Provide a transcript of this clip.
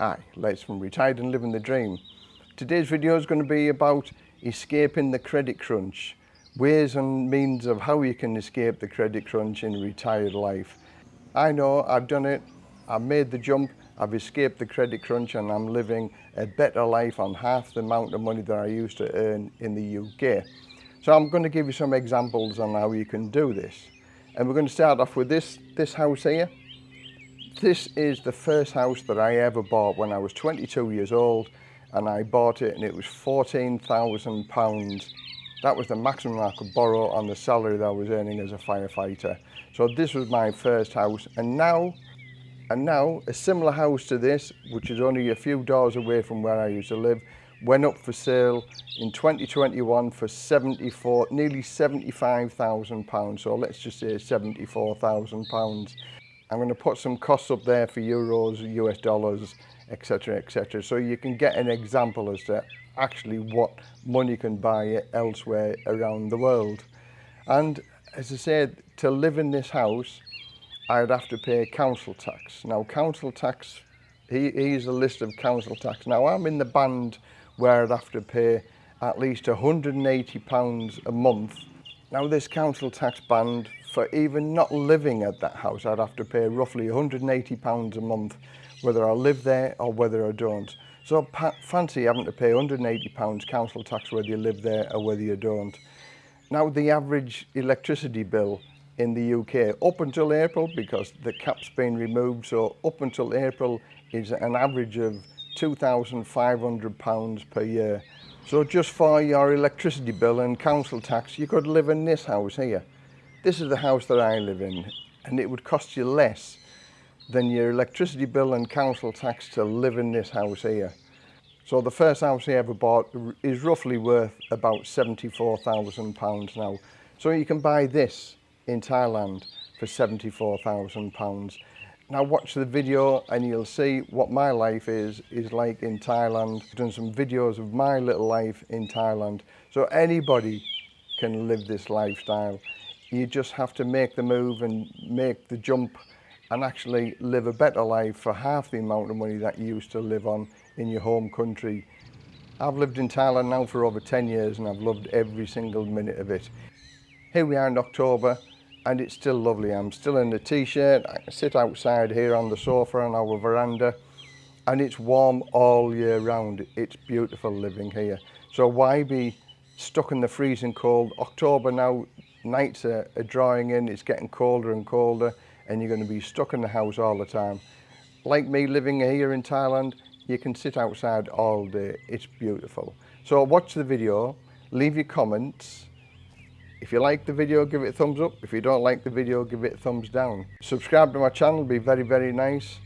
Hi, Les from Retired and Living the Dream. Today's video is going to be about escaping the credit crunch, ways and means of how you can escape the credit crunch in retired life. I know, I've done it, I've made the jump, I've escaped the credit crunch and I'm living a better life on half the amount of money that I used to earn in the UK. So I'm going to give you some examples on how you can do this. And we're going to start off with this, this house here. This is the first house that I ever bought when I was 22 years old and I bought it and it was £14,000. That was the maximum I could borrow on the salary that I was earning as a firefighter. So this was my first house and now and now a similar house to this which is only a few doors away from where I used to live went up for sale in 2021 for 74 nearly 75,000 pounds so let's just say 74,000 pounds I'm going to put some costs up there for euros, US dollars, etc., etc. So you can get an example as to actually what money can buy elsewhere around the world. And as I said, to live in this house, I'd have to pay council tax. Now, council tax, he, here's a list of council tax. Now, I'm in the band where I'd have to pay at least 180 pounds a month. Now, this council tax band So even not living at that house, I'd have to pay roughly £180 a month, whether I live there or whether I don't. So fancy having to pay £180 council tax whether you live there or whether you don't. Now the average electricity bill in the UK up until April, because the cap's been removed, so up until April is an average of £2,500 per year. So just for your electricity bill and council tax, you could live in this house here this is the house that I live in and it would cost you less than your electricity bill and council tax to live in this house here. So the first house I ever bought is roughly worth about £74,000 now. So you can buy this in Thailand for £74,000. Now watch the video and you'll see what my life is, is like in Thailand. I've done some videos of my little life in Thailand. So anybody can live this lifestyle you just have to make the move and make the jump and actually live a better life for half the amount of money that you used to live on in your home country. I've lived in Thailand now for over 10 years and I've loved every single minute of it. Here we are in October and it's still lovely. I'm still in a t-shirt, I sit outside here on the sofa on our veranda and it's warm all year round. It's beautiful living here. So why be stuck in the freezing cold? October now, nights are, are drawing in, it's getting colder and colder, and you're going to be stuck in the house all the time. Like me living here in Thailand, you can sit outside all day. It's beautiful. So watch the video, leave your comments. If you like the video, give it a thumbs up. If you don't like the video, give it a thumbs down. Subscribe to my channel, be very, very nice.